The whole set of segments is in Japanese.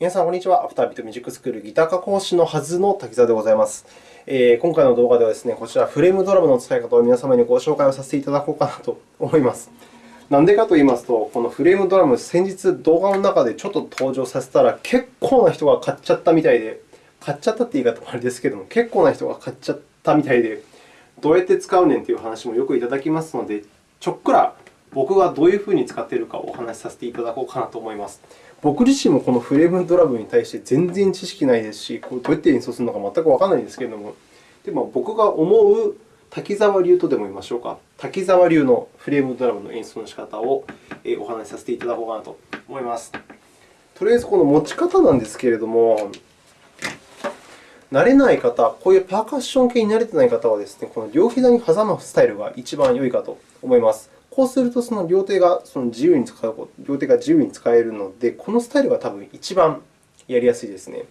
皆さん、こんにちは。アフタービートミュージックスクールギター科講師のはずの滝沢でございます。えー、今回の動画ではですね、こちらフレームドラムの使い方を皆様にご紹介をさせていただこうかなと思います。なんでかと言いますと、このフレームドラム、先日動画の中でちょっと登場させたら、結構な人が買っちゃったみたいで、買っちゃったって言い方もあれですけども、結構な人が買っちゃったみたいで、どうやって使うねんという話もよくいただきますので、ちょっくら僕がどういうふうに使っているかをお話しさせていただこうかなと思います。僕自身もこのフレームドラムに対して全然知識ないですし、これどうやって演奏するのか全くわからないんですけれども、でも僕が思う滝沢流とでも言いましょうか、滝沢流のフレームドラムの演奏の仕方をお話しさせていただこうかなと思います。とりあえず、この持ち方なんですけれども、慣れない方、こういうパーカッション系に慣れていない方はですね、この両膝に挟むスタイルが一番良いかと思います。こうすると、その両手がその自由に使う両手が自由に使えるので、このスタイルが多分一番やりやすいですね。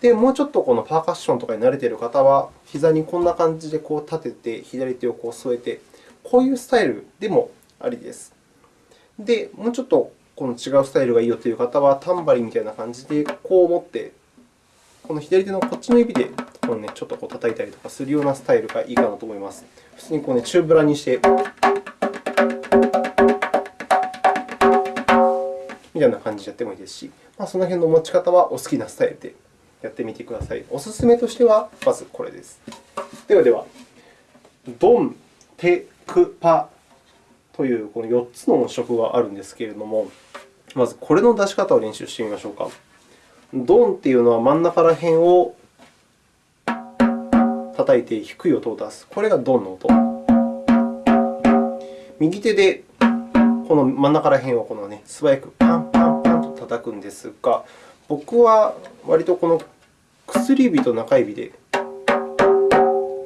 で、もうちょっとこのパーカッションとかに慣れている方は、膝にこんな感じでこう立てて、左手をこう添えて、こういうスタイルでもありです。で、もうちょっとこの違うスタイルがいいよという方は、タンバリンみたいな感じでこう持って、この左手のこっちの指でこの、ね、ちょっとこう叩いたりとかするようなスタイルがいいかなと思います。普通にこう、ね、チューブラにして。みたいな感じでやってもいいですし、まあ、その辺の持ち方はお好きなスタイルでやってみてください。おすすめとしては、まずこれです。ではでは、ドン、テ、ク、パというこの4つの音色があるんですけれども、まずこれの出し方を練習してみましょうか。ドンというのは真ん中ら辺を叩いて低い音を出す。これがドンの音。右手でこの真ん中ら辺をこの、ね、素早くパン叩くんですが、僕は割とこの薬指と中指で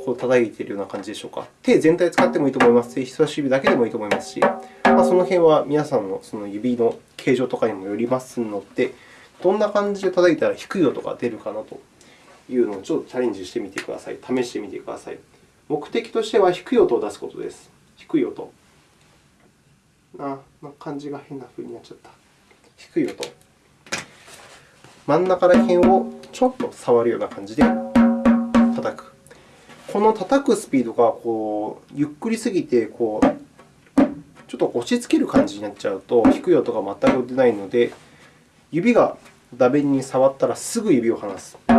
こう叩いているような感じでしょうか。手全体を使ってもいいと思いますし、人差し指だけでもいいと思いますし、まあ、その辺は皆さんのその指の形状とかにもよりますので、どんな感じで叩いたら低い音が出るかなというのをちょっとチャレンジしてみてください。試してみてください。目的としては低い音を出すことです。低い音。あ、まあ、漢字が変な風になっちゃった。低い音。真ん中ら辺をちょっと触るような感じで叩く。この叩くスピードがこうゆっくりすぎてこうちょっと押し付ける感じになっちゃうと低い音が全く出ないので、指が打弁に触ったらすぐ指を離す。と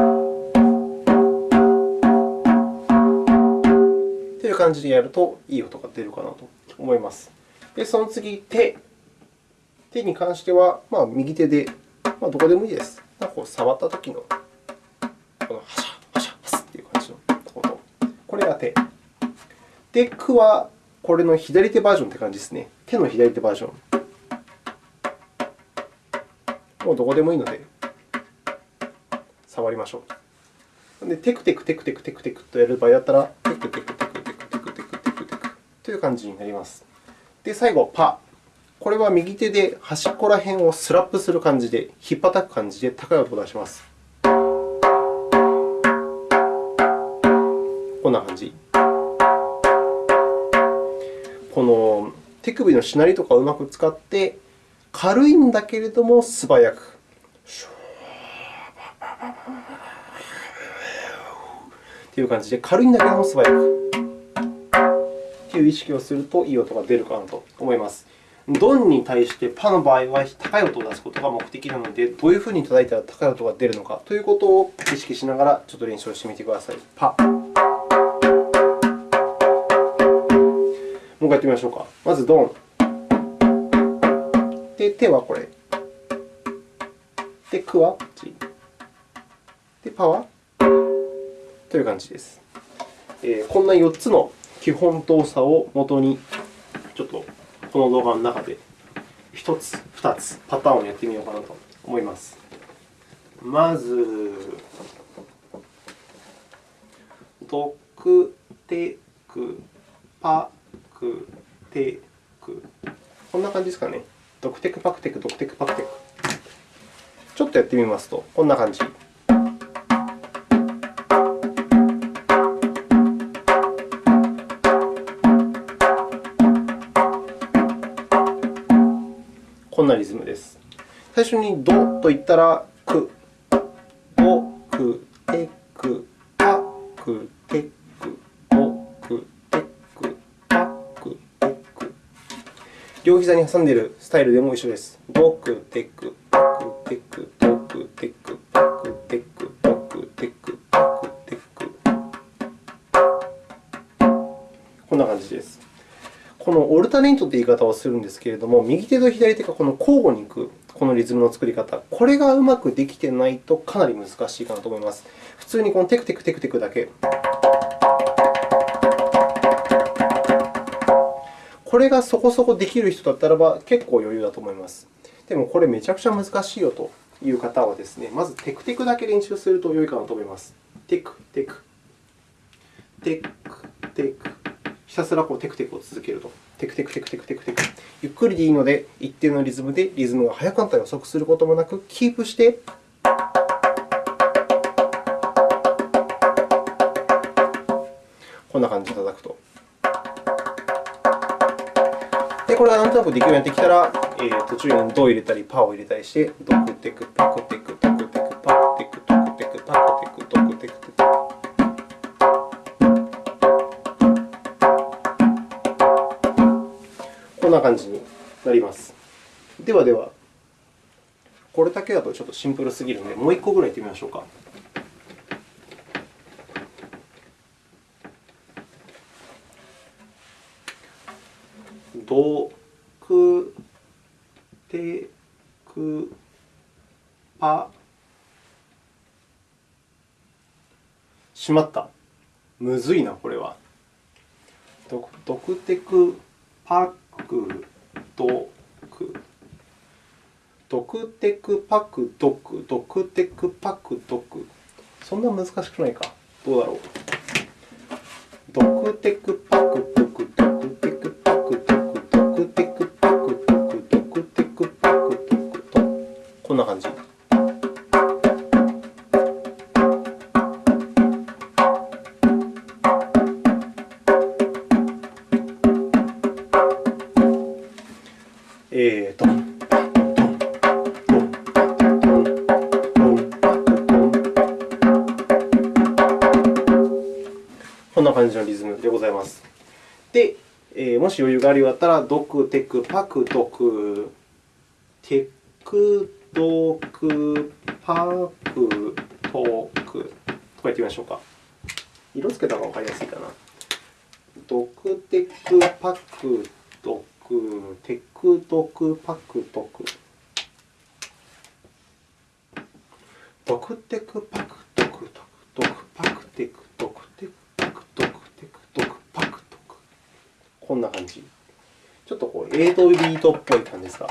いう感じでやるといい音が出るかなと思います。で、その次、手。手に関しては、まあ、右手で、まあ、どこでもいいです。なんかこう触ったときの、このハシャ、ハシャ、ハスという感じの音。ころ。これが手。で、クはこれの左手バージョンという感じですね。手の左手バージョン。もうどこでもいいので、触りましょう。で、テクテクテクテクテクテクとやる場合だったら、テクテクテクテクテクテクテクテクテクという感じになります。で、最後、パ。これは右手で端っこら辺をスラップする感じで、引っ叩く感じで高い音を出します。こんな感じ。この手首のしなりとかをうまく使って、軽いんだけれども素早く。という感じで、軽いんだけども素早くという意識をするといい音が出るかなと思います。ドンに対してパの場合は高い音を出すことが目的なので、どういうふうに叩いたら高い音が出るのかということを意識しながらちょっと練習をしてみてください。パ。もう一回やってみましょうか。まず、ドン。で、手はこれ。で、クはこっち。で、パはという感じです。えー、こんな4つの基本動作をもとに、この動画の中で1つ、2つパターンをやってみようかなと思います。まず、ドクテクパクテク。こんな感じですかね。ドクテクパクテク、ドクテクパクテク。ちょっとやってみますと、こんな感じ。なリズムです。最初にドと言ったら、く、ぼ、く、て、く、く、て、く、ぼ、く、て、く、く、て、く。両膝に挟んでいるスタイルでも一緒です。ぼ、く、て、く、く、て、く。このオルタネイトという言い方をするんですけれども、右手と左手がこの交互にいくこのリズムの作り方、これがうまくできてないとかなり難しいかなと思います。普通にこのテクテクテクテクだけ。これがそこそこできる人だったらば結構余裕だと思います。でもこれめちゃくちゃ難しいよという方はですね、まずテクテクだけ練習すると良いかなと思います。テクテク、テクテク。ひたすらこうテクテクを続けると。テクテクテクテクテクテク。ゆっくりでいいので、一定のリズムでリズムが速くなったり遅くすることもなく、キープして、こんな感じで叩くと。で、これがなんとなくできるようになってきたら、えー、途中にドを入れたり、パーを入れたりして、ドクテク、パ、クテク、んな感じになります。ではでは、これだけだとちょっとシンプルすぎるので、もう1個ぐらいやってみましょうか。ドクテクパしまった。むずいな、これは。ドクテクパクドク。ドクテクパクドク。ドクテクパクドク。そんな難しくないか。どうだろう。ドクテクパク。えーと。こんな感じのリズムでございます。で、えー、もし余裕があるようだったら、ドク、テク、パク、ドク、テク、ドク、パク、トクとか言ってみましょうか。色つけた方がわかりやすいかな。ドク、テク、パク、ク、テク、ドク、パク、トク。ドク、テク、パク、ドク、ドク、パク、テク、ドク、テク、パク、トク、テク、ドク、パク、トク。こんな感じ。ちょっとこう8ビートっぽい感じですか？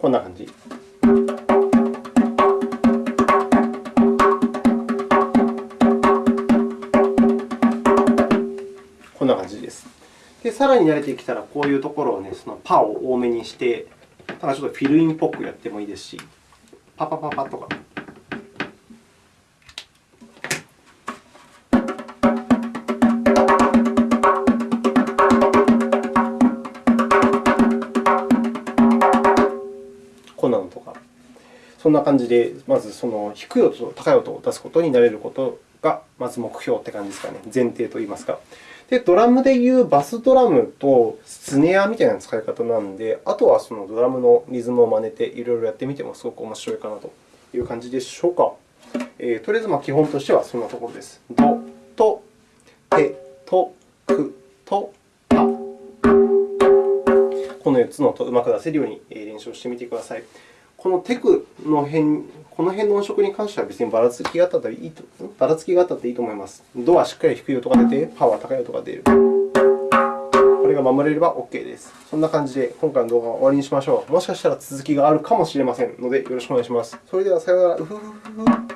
こんな感じ。こんな感じです。で、さらに慣れてきたら、こういうところをね、そのパを多めにして、ただちょっとフィルインっぽくやってもいいですし、パパパパとか。そんな感じで、まずその低い音と高い音を出すことになれることが、まず目標って感じですかね。前提といいますか。で、ドラムでいうバスドラムとスネアみたいな使い方なので、あとはそのドラムのリズムを真似ていろいろやってみてもすごく面白いかなという感じでしょうか。えー、とりあえずま基本としてはそんなところです。ドとテとクとパ。この4つの音をうまく出せるように練習をしてみてください。このテクの辺、この辺の音色に関しては別にばらつきがあったっていいとばらつきがあったっていいと思います。ドはしっかり低い音が出て、パは高い音が出る。これが守れれば OK です。そんな感じで今回の動画は終わりにしましょう。もしかしたら続きがあるかもしれませんので、よろしくお願いします。それではさようなら。